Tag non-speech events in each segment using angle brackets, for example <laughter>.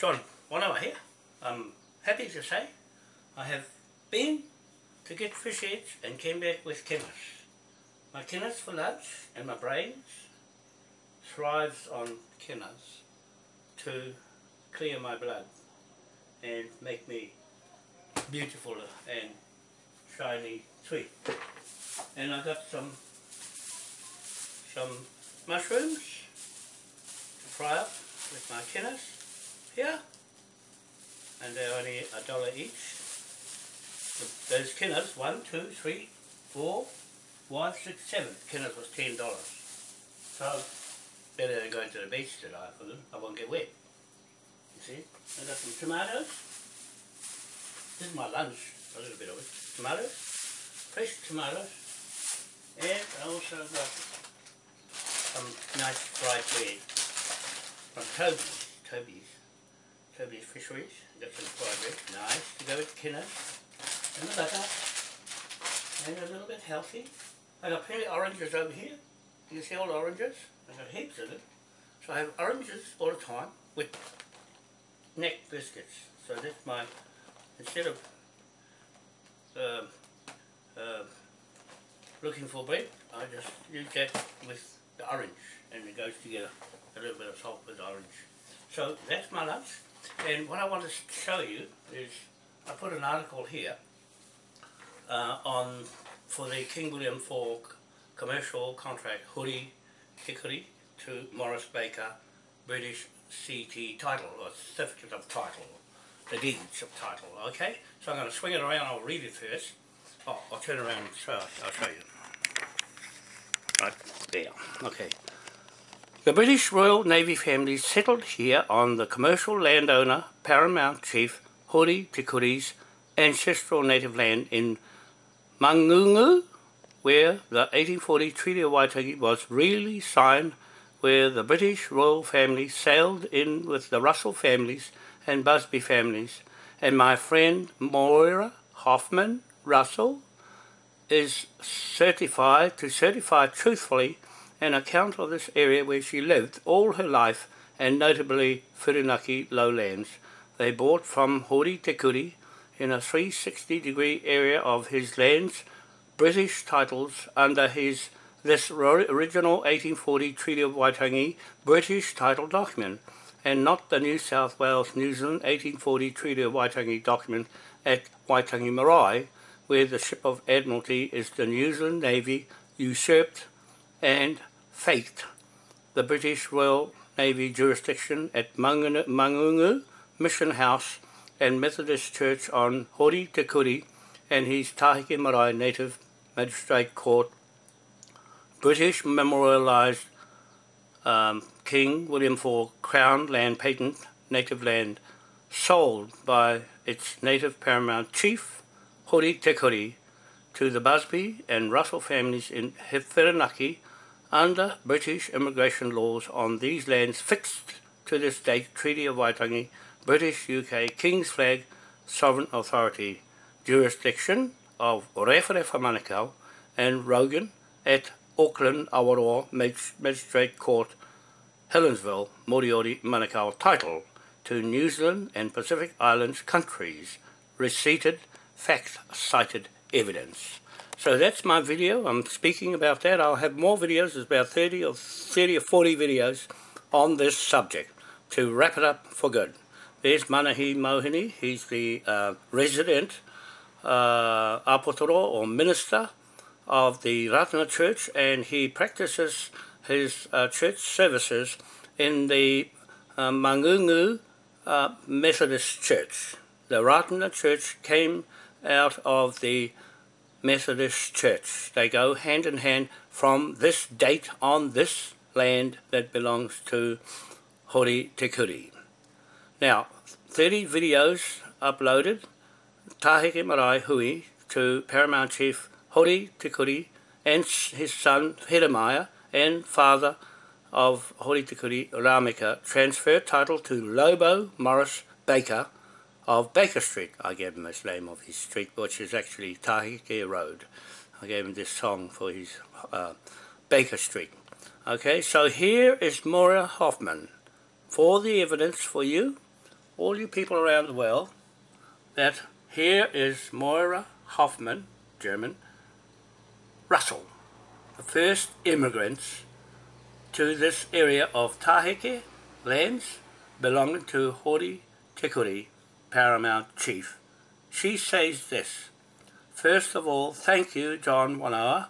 John Wanawa here. I'm happy to say I have been to get fish heads and came back with kinners. My kinners for lunch and my brains thrives on kinners to clear my blood and make me beautiful and shiny sweet. And I got some some mushrooms to fry up with my kinners here and they're only a dollar each. Those kinners, one, two, three, four, five, six, seven. Kinners was ten dollars. So better than going to the beach today for them. I won't get wet. You see? I got some tomatoes. This is my lunch, a little bit of it. Tomatoes, fresh tomatoes, and I also got some nice fried bread from Toby's. Toby's. Toby's Fisheries. Fried bread. Nice to go with kinners. And the butter. And a little bit healthy. I got plenty of oranges over here. You see all the oranges. I got heaps of them. So I have oranges all the time with neck biscuits. So that's my, instead of uh, looking for bread, I just use that with the orange and it goes together. A little bit of salt with orange. So that's my lunch. And what I want to show you is, I put an article here uh, on for the King William IV commercial contract Huri Hikuri to Morris Baker British CT title or certificate of title, the deeds of title, okay? So I'm going to swing it around, I'll read it first. Oh, I'll turn around and show, I'll show you. Right there, okay. The British Royal Navy family settled here on the commercial landowner, paramount chief, Hori Tikuri's ancestral native land in Mangungu, where the 1840 Treaty of Waitangi was really signed, where the British royal family sailed in with the Russell families and Busby families, and my friend Moira Hoffman Russell is certified to certify truthfully an account of this area where she lived all her life and notably Whirinaki lowlands. They bought from Hori Tekuri in a 360 degree area of his lands British titles under his this original 1840 Treaty of Waitangi British title document and not the New South Wales New Zealand 1840 Treaty of Waitangi document at Waitangi Marae where the ship of Admiralty is the New Zealand Navy usurped and faked the British Royal Navy jurisdiction at Mangungu Mission House and Methodist Church on Hori Te Kuri and his Taheke Marae Native Magistrate Court. British memorialised um, King William IV Crown Land Patent Native Land sold by its native paramount chief, Hori Te Kuri, to the Busby and Russell families in Whirinaki under British immigration laws on these lands fixed to this date Treaty of Waitangi, British UK King's Flag Sovereign Authority jurisdiction of Rewharewha Manukau and Rogan at Auckland Awaroa Magistrate Court Helensville Moriori Manukau title to New Zealand and Pacific Islands countries receipted fact cited evidence. So that's my video. I'm speaking about that. I'll have more videos. There's about 30 or 30 or 40 videos on this subject to wrap it up for good. There's Manahi Mohini. He's the uh, resident uh, apotoro or minister of the Ratana Church and he practices his uh, church services in the uh, Mangungu uh, Methodist Church. The Ratana Church came out of the Methodist Church. They go hand in hand from this date on this land that belongs to Hori Te Kuri. Now, 30 videos uploaded, Taheke Marae Hui to Paramount Chief Hori Te Kuri and his son Heremaya and father of Hori Te Kuri Ramika transferred title to Lobo Morris Baker of Baker Street. I gave him this name of his street, which is actually Taheke Road. I gave him this song for his uh, Baker Street. Okay, so here is Moira Hoffman. For the evidence for you, all you people around the world that here is Moira Hoffman, German, Russell, the first immigrants to this area of Taheke lands belonging to Hori Tikuri, Paramount Chief. She says this, First of all, thank you, John Wanoa.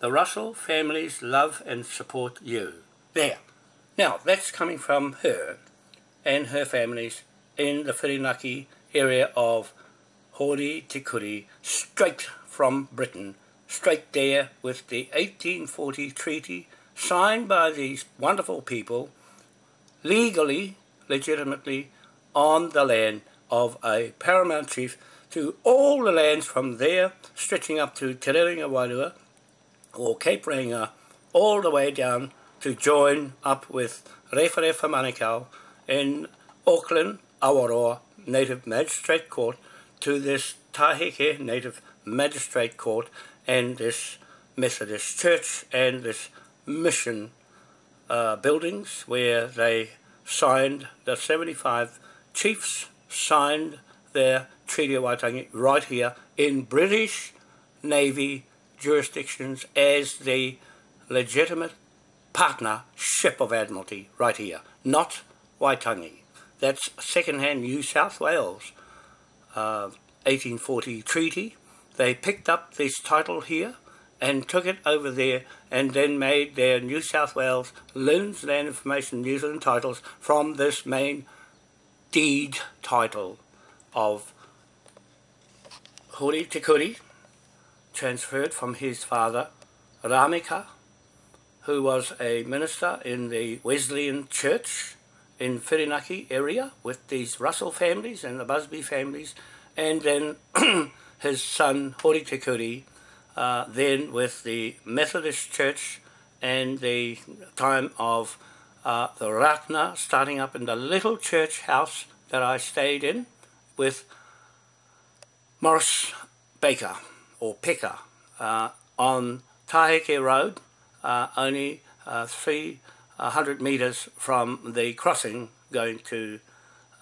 The Russell families love and support you. There. Now, that's coming from her and her families in the Whirinaki area of Hori Tikuri, straight from Britain, straight there with the 1840 treaty signed by these wonderful people, legally, legitimately, on the land of a paramount chief to all the lands from there, stretching up to Te Rerenga Wairua, or Cape Reinga, all the way down to join up with Rewharewha Manukau in Auckland, Awaroa Native Magistrate Court to this Taheke Native Magistrate Court and this Methodist Church and this mission uh, buildings where they signed, the 75 chiefs signed their Treaty of Waitangi right here in British Navy jurisdictions as the legitimate partner ship of Admiralty right here, not Waitangi. That's second-hand New South Wales uh, 1840 treaty. They picked up this title here and took it over there and then made their New South Wales Loons Land Information New Zealand titles from this main deed title of Hori Tikuri, transferred from his father Ramika, who was a minister in the Wesleyan Church in Whirinaki area with these Russell families and the Busby families, and then <clears throat> his son Hori Tikuri, uh, then with the Methodist Church and the time of uh, the Ratana starting up in the little church house that I stayed in with Morris Baker or Pecker, uh, on Taheke Road, uh, only uh, 300 metres from the crossing going to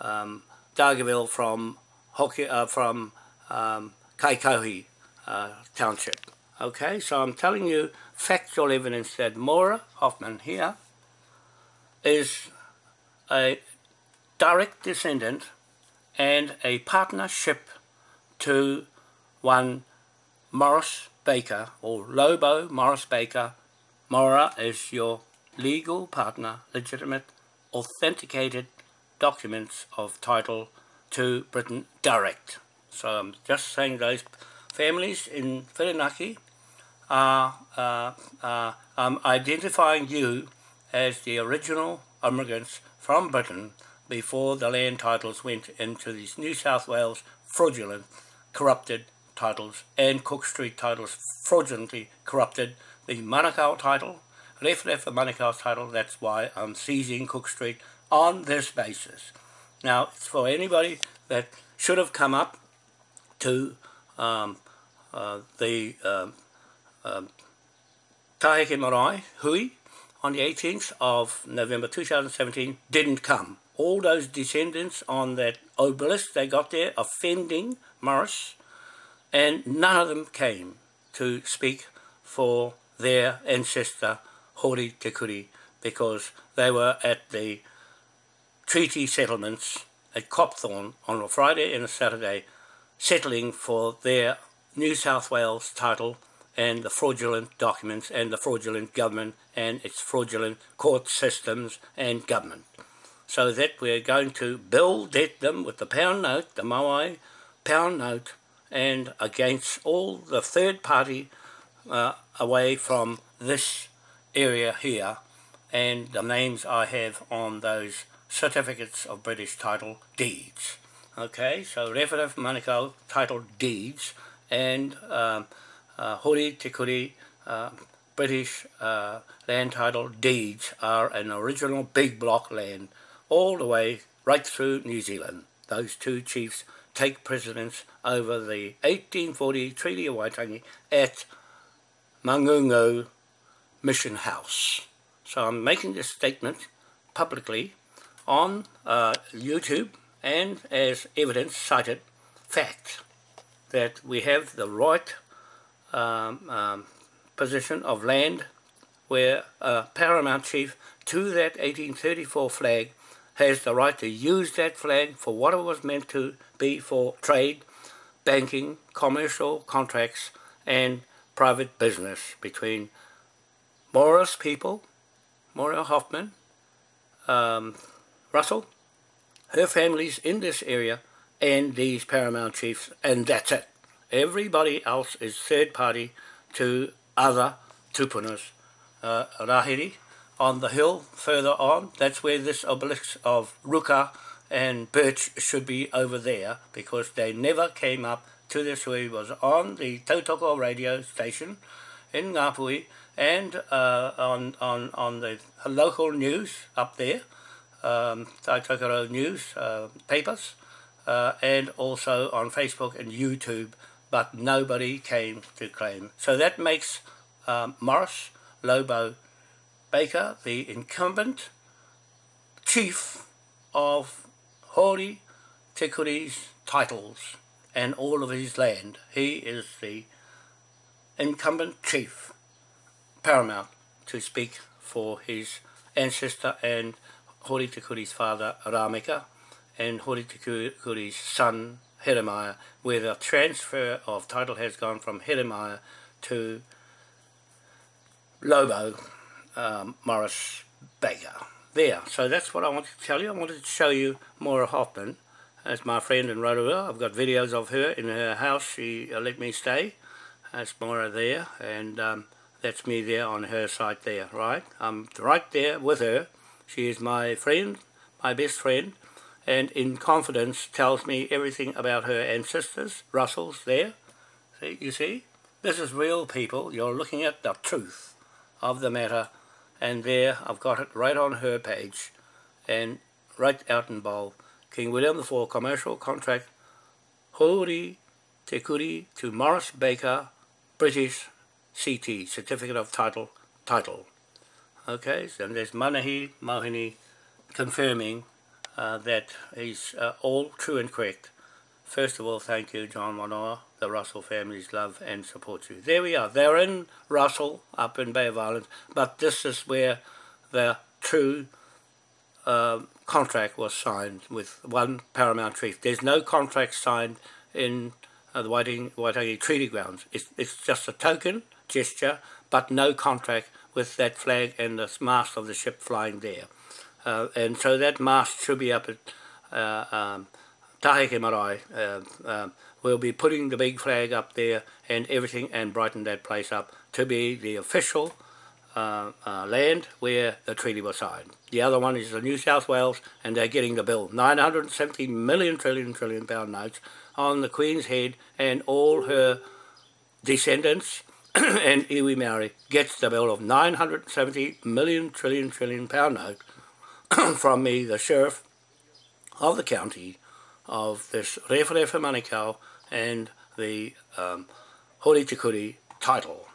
um, Dargaville from Hoki, uh, from um, Kaikohe uh, Township. Okay, so I'm telling you factual evidence that Moira Hoffman here is a direct descendant and a partnership to one Morris Baker or Lobo Morris Baker. Mora is your legal partner, legitimate, authenticated documents of title to Britain direct. So I'm just saying those families in Whirinaki are uh, uh, um, identifying you as the original immigrants from Britain before the land titles went into these New South Wales fraudulent, corrupted titles and Cook Street titles fraudulently corrupted. The Manukau title, left left the Manukau title, that's why I'm seizing Cook Street on this basis. Now, it's for anybody that should have come up to um, uh, the um, um, Taheke Marae Hui on the 18th of November 2017 didn't come. All those descendants on that obelisk they got there offending Morris and none of them came to speak for their ancestor Hori Tikuri because they were at the treaty settlements at Copthorne on a Friday and a Saturday settling for their New South Wales title and the fraudulent documents and the fraudulent government and its fraudulent court systems and government. So that we're going to bill debt them with the pound note, the Maui pound note, and against all the third party uh, away from this area here and the names I have on those certificates of British title deeds. Okay, so Rewharewha Manukau title deeds and um, Hori Tikuri uh, British uh, land title deeds are an original big block land all the way right through New Zealand. Those two chiefs take precedence over the 1840 Treaty of Waitangi at Mangungu Mission House. So I'm making this statement publicly on uh, YouTube and as evidence cited fact that we have the right um, um, position of land where a paramount chief to that 1834 flag has the right to use that flag for what it was meant to be for trade, banking, commercial contracts and private business between Morris people, Moira Hoffman, um, Russell, her families in this area and these paramount chiefs and that's it. Everybody else is third party to other tupunas. Uh, Rahiri on the hill further on, that's where this obelisk of Ruka and Birch should be over there because they never came up to this he was on the Tautoko radio station in Ngāpuhi and uh, on, on, on the local news up there, um, Tautoko News uh, papers, uh, and also on Facebook and YouTube, but nobody came to claim. So that makes um, Morris Lobo Baker the incumbent chief of Hori Tikuri's titles and all of his land. He is the incumbent chief, paramount, to speak for his ancestor and Hori Tikuri's father, Rameka, and Hori Tikuri's son, Heremaya, where the transfer of title has gone from Heremaya to Lobo um, Morris Baker. There, so that's what I wanted to tell you. I wanted to show you Moira Hoffman That's my friend in Rotorua. I've got videos of her in her house. She uh, let me stay. That's Moira there, and um, that's me there on her site there, right? I'm right there with her. She is my friend, my best friend, and in confidence tells me everything about her ancestors, Russells there. See, you see? This is real people. You're looking at the truth of the matter and there I've got it right on her page and right out in bold. King William IV commercial contract Hori Te Kuri to Morris Baker British CT Certificate of Title title. Okay, so there's Manahi Mohini confirming uh, that is uh, all true and correct. First of all, thank you, John Wanoa. The Russell families love and support you. There we are. They're in Russell, up in Bay of Islands, but this is where the true uh, contract was signed with one paramount chief. There's no contract signed in uh, the Waitangi, Waitangi Treaty Grounds. It's, it's just a token gesture, but no contract with that flag and the mast of the ship flying there. Uh, and so that mast should be up at uh, um, Taheke Marae. Uh, um, we'll be putting the big flag up there and everything and brighten that place up to be the official uh, uh, land where the treaty was signed. The other one is the New South Wales and they're getting the bill. 970 million trillion trillion pound notes on the Queen's head and all her descendants <clears throat> and Iwi Maori gets the bill of 970 million trillion trillion pound note <coughs> from me, the sheriff of the county of this Rewharewha Manukau and the um, Hori Tikuri title,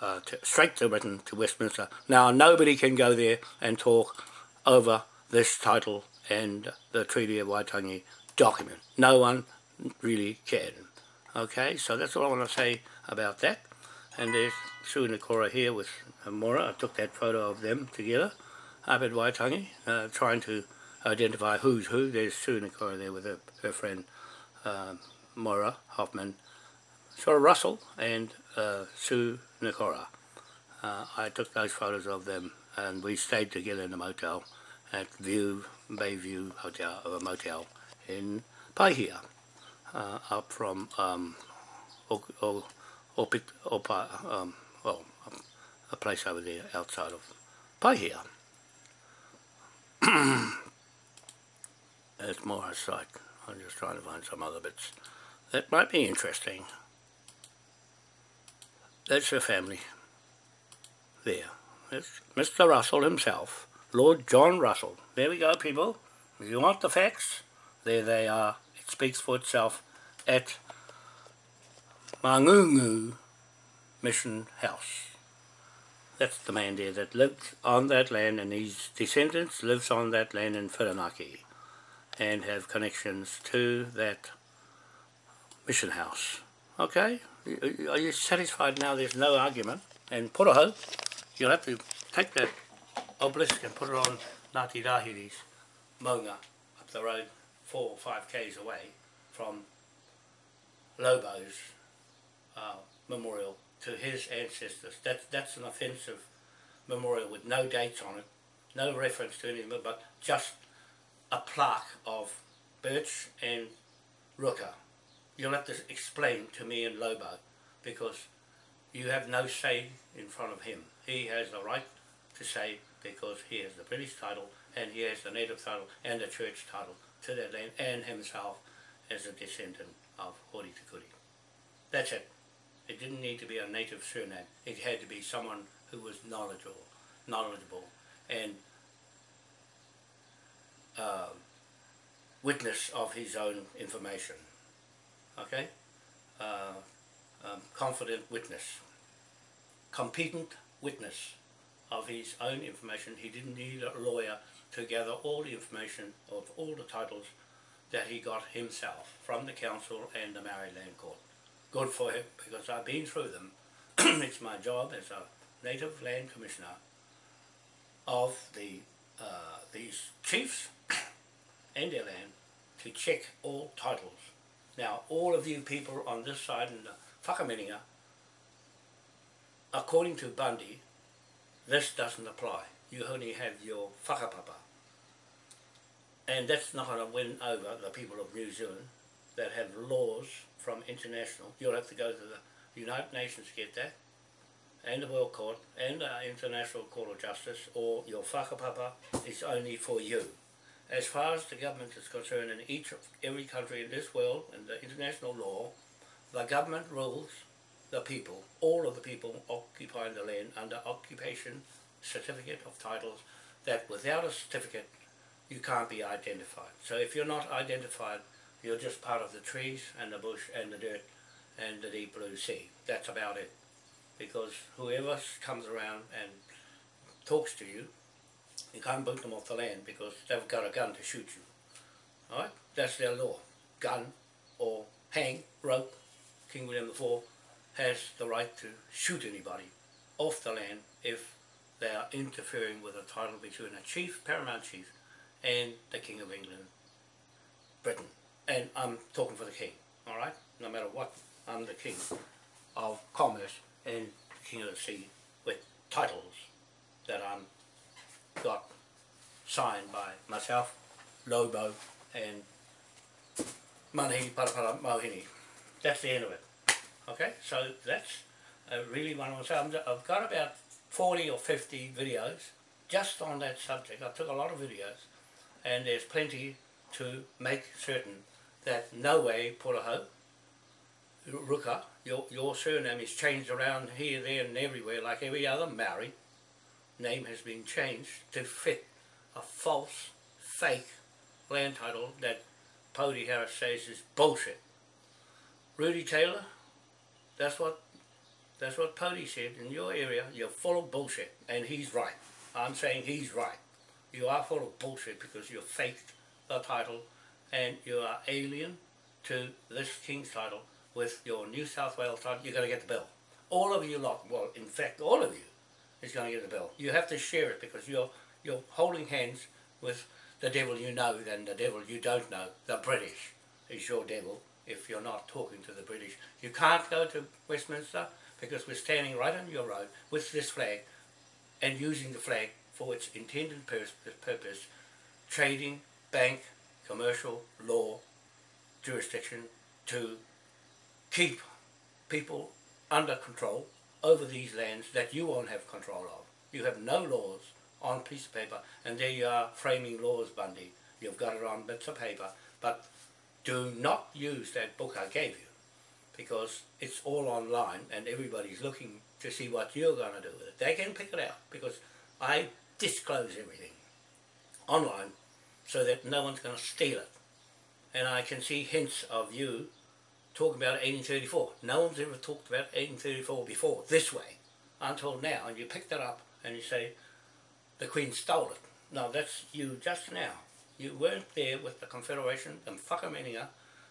uh, to, straight to Britain, to Westminster. Now, nobody can go there and talk over this title and the Treaty of Waitangi document. No one really can. Okay, so that's all I want to say about that. And there's Sue Nakora here with Mora. I took that photo of them together up at Waitangi, uh, trying to identify who's who. There's Sue Nakora there with her, her friend um, Moira Hoffman, Sora Russell and uh, Sue Nakora. Uh, I took those photos of them and we stayed together in a motel at View, Bayview Hotel, a motel in Paihia, uh, up from um, o, o, Opa, um, well, a place over there outside of Paihia. <clears throat> That's more site. I'm just trying to find some other bits that might be interesting. That's her family. There. It's Mr. Russell himself. Lord John Russell. There we go, people. If you want the facts, there they are. It speaks for itself at Mangungu Mission House. That's the man there that lived on that land and his descendants lives on that land in Whirinaki and have connections to that mission house. Okay? Are you satisfied now there's no argument? And Puraho, you'll have to take that obelisk and put it on Ngāti Rahiri's Maunga up the road four or five k's away from Lobo's uh, memorial to his ancestors. That, that's an offensive memorial with no dates on it, no reference to any of it, but just a plaque of birch and ruka. You'll have to explain to me and Lobo because you have no say in front of him. He has the right to say because he has the British title and he has the native title and the church title to that land and himself as a descendant of Hori Tikuri. That's it. It didn't need to be a native surname. It had to be someone who was knowledgeable, knowledgeable and uh, witness of his own information. Okay? Uh, um, confident witness. Competent witness of his own information. He didn't need a lawyer to gather all the information of all the titles that he got himself from the council and the Maori Land Court. Good for him because I've been through them. <clears throat> it's my job as a native land commissioner of the uh, these chiefs <coughs> and their land to check all titles. Now, all of you people on this side in the whakamiringa, according to Bundy, this doesn't apply. You only have your whakapapa. And that's not going to win over the people of New Zealand that have laws from international. You'll have to go to the United Nations to get that, and the World Court, and the International Court of Justice, or your whakapapa is only for you. As far as the government is concerned in each every country in this world, and the international law, the government rules the people, all of the people occupying the land under occupation certificate of titles that without a certificate you can't be identified. So if you're not identified, you're just part of the trees and the bush and the dirt and the deep blue sea. That's about it. Because whoever comes around and talks to you, you can't boot them off the land because they've got a gun to shoot you. Alright? That's their law. Gun or hang, rope, King William IV has the right to shoot anybody off the land if they are interfering with a title between a chief, paramount chief, and the King of England, Britain. And I'm talking for the King, alright? No matter what, I'm the King of Commerce and King of the Sea with titles that I'm got signed by myself, Lobo, and Manahi Parapara Mohini. That's the end of it. Okay, so that's really one of them. I've got about 40 or 50 videos just on that subject. I took a lot of videos and there's plenty to make certain that no way Puraho, Ruka, your, your surname is changed around here, there and everywhere like every other Maori name has been changed to fit a false, fake land title that Pody Harris says is bullshit. Rudy Taylor, that's what that's what Pody said. In your area, you're full of bullshit. And he's right. I'm saying he's right. You are full of bullshit because you faked the title and you are alien to this King's title with your New South Wales title. You're going to get the bill. All of you lot, well, in fact, all of you is going to get the bill. You have to share it because you're, you're holding hands with the devil you know than the devil you don't know. The British is your devil if you're not talking to the British. You can't go to Westminster because we're standing right on your road with this flag and using the flag for its intended purpose, trading, bank, commercial, law, jurisdiction to keep people under control over these lands that you won't have control of. You have no laws on piece of paper and there you are framing laws, Bundy. You've got it on bits of paper, but do not use that book I gave you because it's all online and everybody's looking to see what you're going to do with it. They can pick it out because I disclose everything online so that no one's going to steal it. And I can see hints of you talking about 1834. No one's ever talked about 1834 before, this way, until now. And you picked it up and you say, the Queen stole it. No, that's you just now. You weren't there with the Confederation and Whakameninga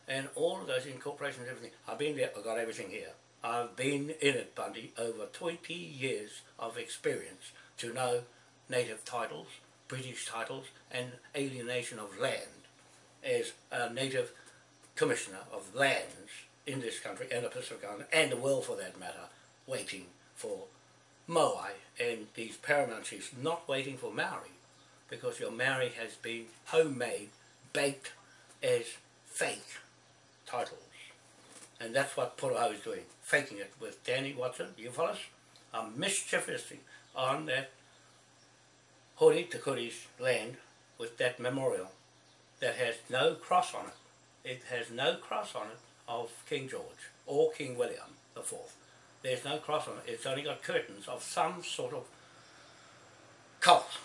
and all of those incorporations and everything. I've been there, I've got everything here. I've been in it, Bundy, over 20 years of experience to know native titles, British titles, and alienation of land as a native commissioner of lands in this country and the Pacific Island, and the world for that matter, waiting for Moai and these paramount chiefs, not waiting for Maori, because your Maori has been homemade, baked as fake titles. And that's what Poroho is doing, faking it with Danny Watson, you follow us? I'm mischievously on that Takuri's land with that memorial that has no cross on it. It has no cross on it of King George or King William the Fourth. There's no cross on it. It's only got curtains of some sort of cult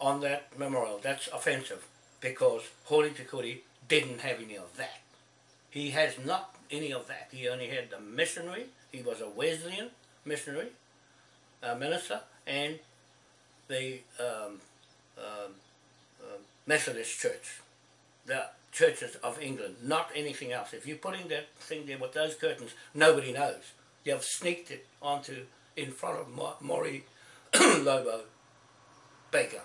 on that memorial. That's offensive because Takuri didn't have any of that. He has not any of that. He only had the missionary. He was a Wesleyan missionary, uh, minister, and the um, um, uh, Methodist Church, the churches of England, not anything else. If you're putting that thing there with those curtains, nobody knows. You've sneaked it onto in front of Maury <coughs> Lobo Baker.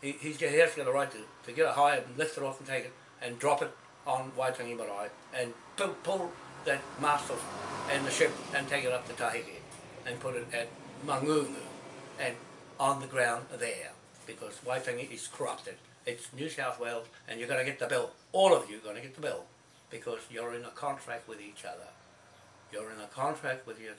He, he's, he has got a right to, to get a high and lift it off and take it and drop it on Waitangi Marae and pull, pull that mast off and the ship and take it up to Tahiti and put it at Mangungu and on the ground there because Waitangi is corrupted. It's New South Wales and you're going to get the bill. All of you are going to get the bill because you're in a contract with each other. You're in a contract with you,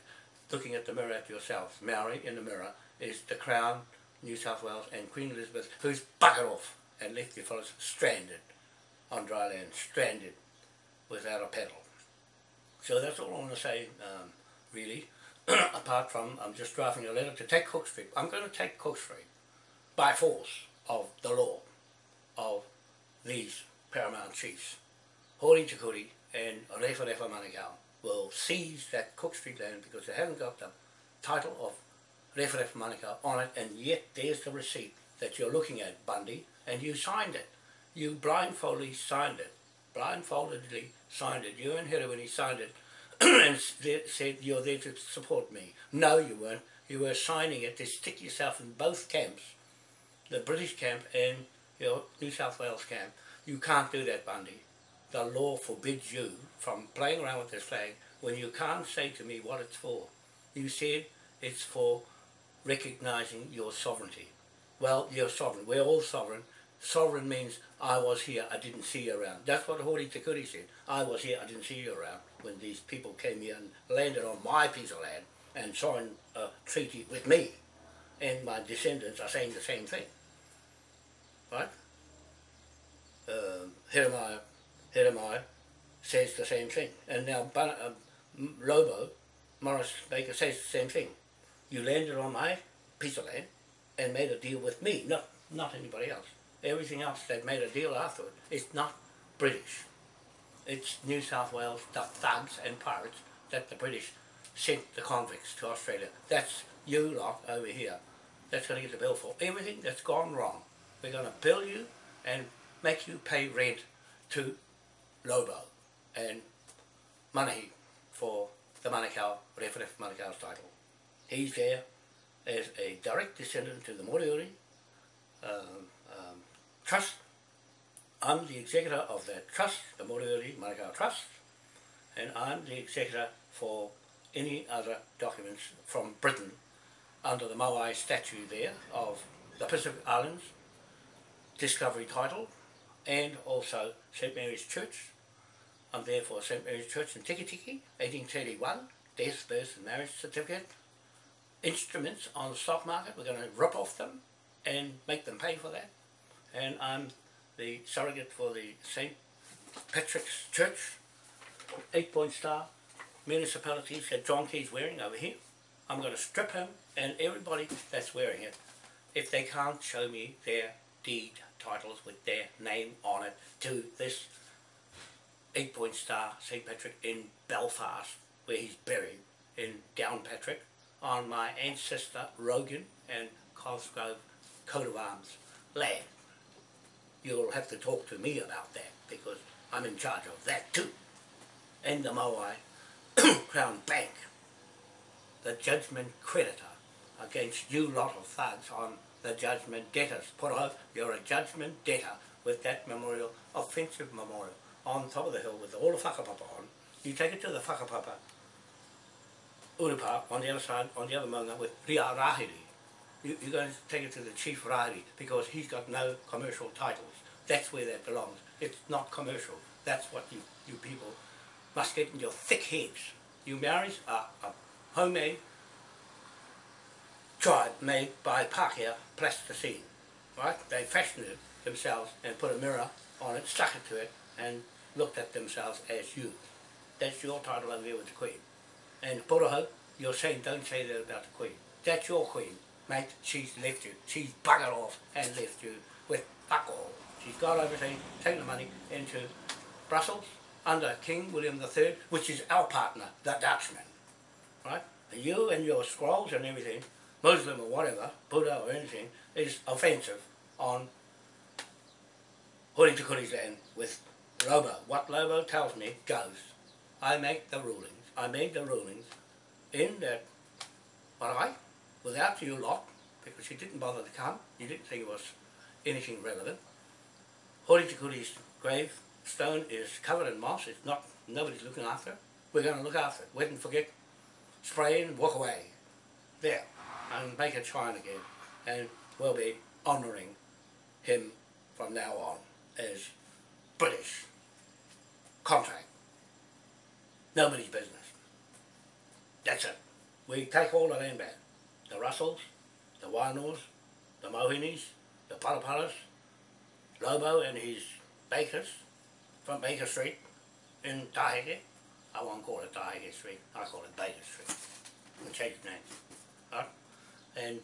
looking at the mirror at yourselves. Maori in the mirror is the Crown, New South Wales and Queen Elizabeth who's buggered off and left you fellows stranded on dry land, stranded without a pedal. So that's all I want to say, um, really, <clears throat> apart from I'm just drafting a letter to take Cook Street. I'm going to take Cook Street by force of the law of these paramount chiefs. Hori Takuri and Refa Refa will seize that Cook Street land because they haven't got the title of Refa Refa on it and yet there's the receipt that you're looking at, Bundy, and you signed it. You blindfoldedly signed it. Blindfoldedly signed it. You and he signed it <clears throat> and said you're there to support me. No, you weren't. You were signing it to stick yourself in both camps, the British camp and your New South Wales camp. You can't do that, Bundy. The law forbids you from playing around with this flag when you can't say to me what it's for. You said it's for recognising your sovereignty. Well, you're sovereign. We're all sovereign. Sovereign means I was here, I didn't see you around. That's what Hori Takuri said. I was here, I didn't see you around when these people came here and landed on my piece of land and signed a treaty with me. And my descendants are saying the same thing. Right? Uh, Jeremiah, Jeremiah says the same thing. And now uh, Lobo, Morris Baker says the same thing. You landed on my piece of land and made a deal with me, not, not anybody else. Everything else they've made a deal afterward It's not British. It's New South Wales, thugs and pirates that the British sent the convicts to Australia. That's you lot over here. That's going to get the bill for everything that's gone wrong. We're going to bill you and make you pay rent to Lobo and money for the Manukau, Referef Manukau's title. He's there as a direct descendant to the Moriori um, um, Trust. I'm the executor of that trust, the Moriori Manukau Trust, and I'm the executor for any other documents from Britain under the Moai statute there of the Pacific Islands Discovery Title and also St Mary's Church. I'm there for St Mary's Church in Tikitiki, 1831, death, birth and marriage certificate. Instruments on the stock market, we're going to rip off them and make them pay for that. And I'm the surrogate for the St Patrick's Church, eight point star municipalities that John Key's wearing over here. I'm going to strip him and everybody that's wearing it if they can't show me their deed titles with their name on it to this eight point star St Patrick in Belfast where he's buried in Downpatrick on my ancestor Rogan and Cosgrove coat of arms land. You'll have to talk to me about that because I'm in charge of that too. And the Moai <coughs> Crown Bank, the judgment creditor against you lot of thugs on the judgment debtors. Put out, you're a judgment debtor with that memorial, offensive memorial, on top of the hill with all the whakapapa on. You take it to the whakapapa Urupa on the other side, on the other maunga with Ria Rahiri. You, you're going to take it to the Chief Rahiri because he's got no commercial titles. That's where that belongs. It's not commercial. That's what you, you people must get in your thick heads. You marries are a homemade tribe made by Pākehā plasticine. Right? They fashioned it themselves and put a mirror on it, stuck it to it, and looked at themselves as you. That's your title over there with the Queen. And Poroho, you're saying don't say that about the Queen. That's your Queen, mate. She's left you. She's buggered off and left you with fuck all. She's gone overseas, taken the money into Brussels under King William III, which is our partner, the Dutchman. Right? You and your scrolls and everything, Muslim or whatever, Buddha or anything, is offensive on Hori Tukuri's land with Lobo. What Lobo tells me goes. I make the rulings. I made the rulings in that without you lot, because you didn't bother to come, you didn't think it was anything relevant. Hori Tukuri's grave stone is covered in moss, it's not, nobody's looking after it. We're going to look after it. Wait and forget, spray and walk away. There, and make it shine again. And we'll be honouring him from now on as British contract. Nobody's business. That's it. We take all the land back. The Russells, the Wainos, the Mohinis, the Paraparas, Lobo and his bakers from Baker Street in Taheke. I won't call it Taheke Street, I call it Baker Street. We change the name. Right? And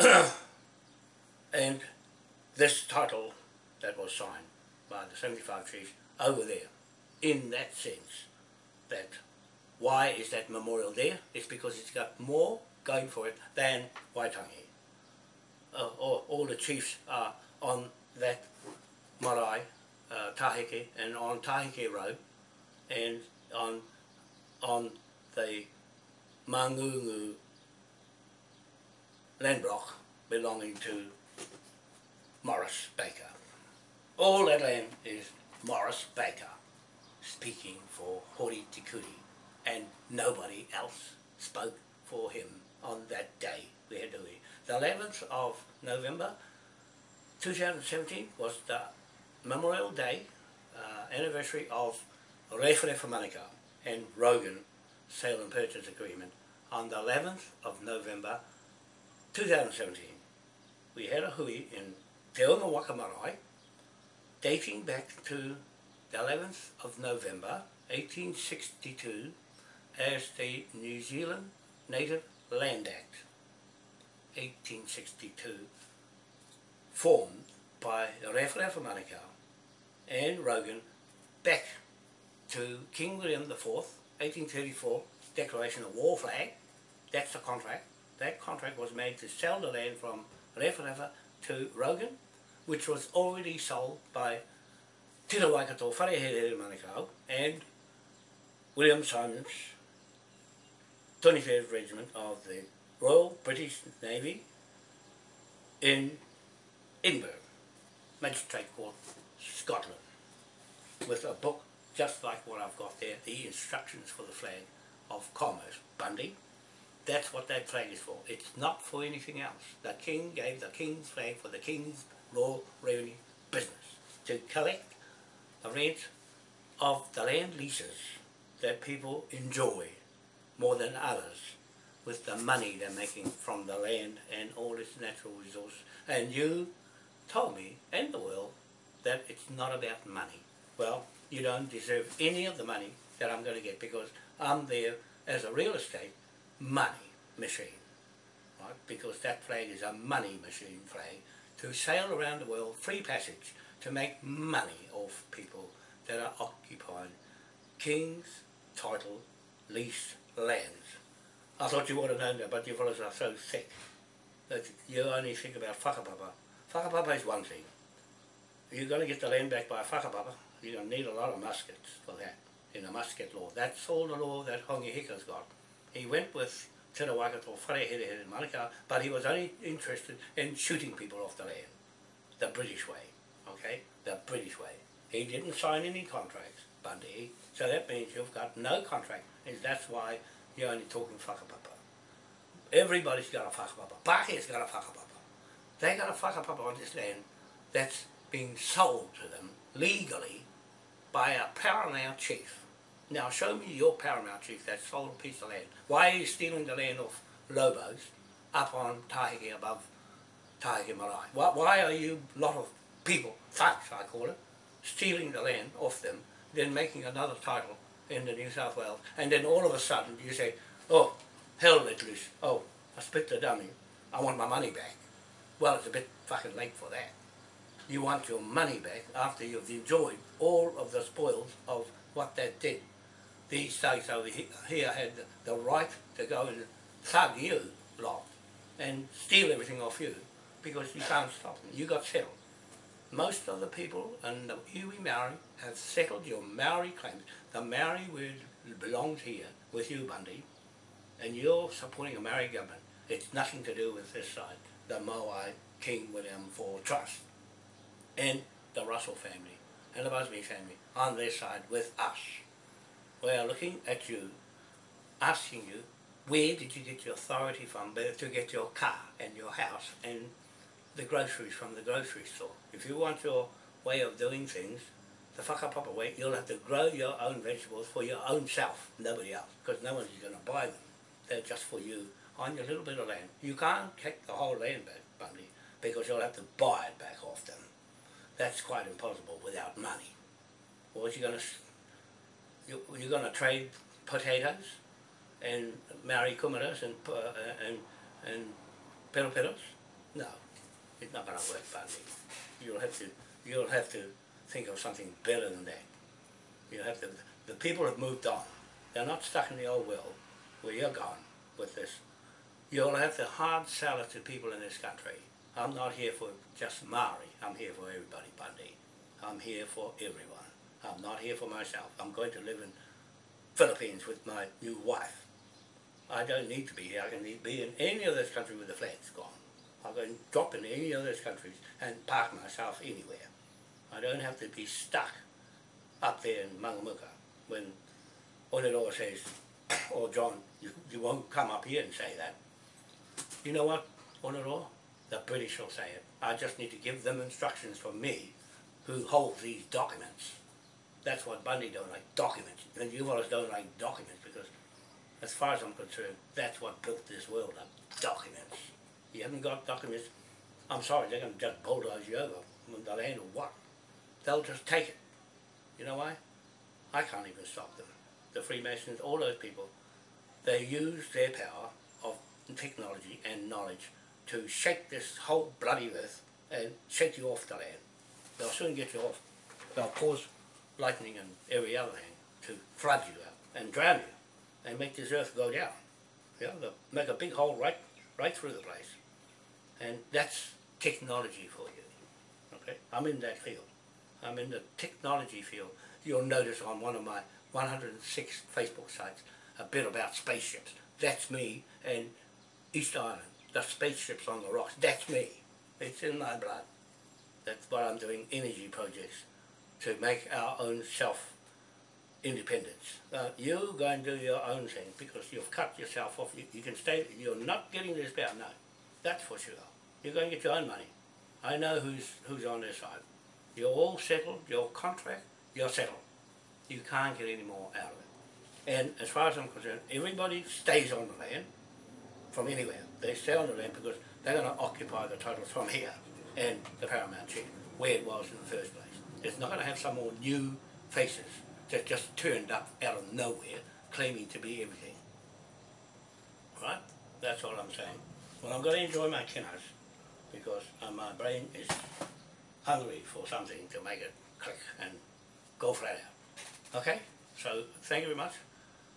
<coughs> and this title that was signed by the 75 chiefs over there, in that sense, that why is that memorial there? It's because it's got more going for it than Waitangi. Uh, all, all the chiefs are on that marae, uh, Taheke, and on Taheke Road, and on on the Mangungu land block belonging to Morris Baker. All that land is Morris Baker speaking for Hori Tikuri and nobody else spoke for him on that day. We had to leave. The 11th of November 2017 was the Memorial Day uh, anniversary of Rewhere for Manukau and Rogan sale and purchase agreement on the 11th of November 2017. We had a hui in Te Unga Waka Marae dating back to the 11th of November 1862 as the New Zealand Native Land Act 1862 formed by for Manukau and Rogan back to King William IV 1834 Declaration of War flag. That's the contract. That contract was made to sell the land from Rewhere to Rogan which was already sold by Tira Waikato Wharehere Manukau and William Simons 23rd Regiment of the Royal British Navy in Edinburgh, Magistrate Court, Scotland, with a book just like what I've got there, the instructions for the flag of commerce, Bundy. That's what that flag is for. It's not for anything else. The King gave the King's flag for the King's Royal Revenue business to collect the rent of the land leases that people enjoy more than others with the money they're making from the land and all its natural resources. And you told me and the world that it's not about money. Well, you don't deserve any of the money that I'm going to get because I'm there as a real estate money machine. Right? Because that flag is a money machine flag to sail around the world, free passage, to make money off people that are occupying king's title lease lands. I thought you would have known that, but you fellows are so thick that you only think about whakapapa. Whakapapa is one thing. you're going to get the land back by whakapapa, you're going to need a lot of muskets for that, in the musket law. That's all the law that Hongi Hika's got. He went with Te Rawakato Wharehere in Manukau, but he was only interested in shooting people off the land, the British way, okay? The British way. He didn't sign any contracts, Bundy, so that means you've got no contract, and that's why you're only talking whakapapa. Everybody's got a whakapapa. Pākeh's got a whakapapa. They got a whakapapa on this land that's being sold to them legally by a paramount chief. Now show me your paramount chief that sold a piece of land. Why are you stealing the land off Lobos up on Taheke above Taheke Marae? Why, why are you, lot of people, thugs I call it, stealing the land off them, then making another title in the New South Wales, and then all of a sudden you say, oh, hell let loose, oh, I spit the dummy, I want my money back. Well, it's a bit fucking late for that. You want your money back after you've enjoyed all of the spoils of what that did. These thugs over here had the right to go and thug you lot and steal everything off you because you can't stop them. You got settled. Most of the people in the iwi Maori have settled your Maori claims. The Maori word belongs here with you, Bundy, and you're supporting a Maori government. It's nothing to do with this side, the Moai King William IV Trust, and the Russell family, and the Busby family on their side with us. We are looking at you, asking you, where did you get your authority from to get your car and your house and the groceries from the grocery store? If you want your way of doing things, the whakapapa way, you'll have to grow your own vegetables for your own self, nobody else, because no one's going to buy them. They're just for you on your little bit of land. You can't take the whole land back, Bundy, because you'll have to buy it back off them. That's quite impossible without money. What you going to you, you're going to trade potatoes and marry kumaras and uh, and and peroperos? No, it's not going to work, Bundy. You'll have to you'll have to think of something better than that. You have to. The people have moved on. They're not stuck in the old world where you're gone with this. You'll have to hard sell it to people in this country. I'm not here for just Maori. I'm here for everybody, Bundy. I'm here for everyone. I'm not here for myself. I'm going to live in Philippines with my new wife. I don't need to be here. I can be in any of this country with the flags gone. I can drop in any of those countries and park myself anywhere. I don't have to be stuck up there in Mangamuka when Onero says, or <coughs> oh, John, you, you won't come up here and say that. You know what, Onero? The British will say it. I just need to give them instructions from me who holds these documents. That's what Bundy don't like, documents. And you fellas don't like documents because as far as I'm concerned, that's what built this world up, documents. You haven't got documents, I'm sorry, they're going to just bulldoze you over with the land or what. They'll just take it. You know why? I can't even stop them. The Freemasons, all those people, they use their power of technology and knowledge to shake this whole bloody earth and shake you off the land. They'll soon get you off. They'll cause lightning and every other thing to flood you out and drown you and make this earth go down. Yeah, they'll make a big hole right, right through the place. And that's technology for you. Okay, I'm in that field. I'm in the technology field. You'll notice on one of my 106 Facebook sites a bit about spaceships. That's me and East Island. The spaceships on the rocks. That's me. It's in my blood. That's what I'm doing, energy projects to make our own self independence. Uh, you go and do your own thing because you've cut yourself off. You, you can stay, you're not getting this power, no. That's for sure. You're going to get your own money. I know who's, who's on their side. You're all settled, your contract, you're settled. You can't get any more out of it. And as far as I'm concerned, everybody stays on the land from anywhere. They stay on the land because they're going to occupy the title from here and the Paramount Chief, where it was in the first place. It's not going to have some more new faces that just turned up out of nowhere claiming to be everything. Right? That's all I'm saying. Well, I'm going to enjoy my kinners because uh, my brain is hungry for something to make it click and go flat out. Okay, so thank you very much.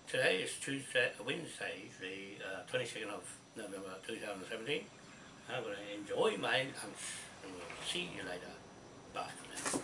Today is Tuesday, Wednesday, the uh, 22nd of November 2017. I'm going to enjoy my lunch and we'll see you later. Bye.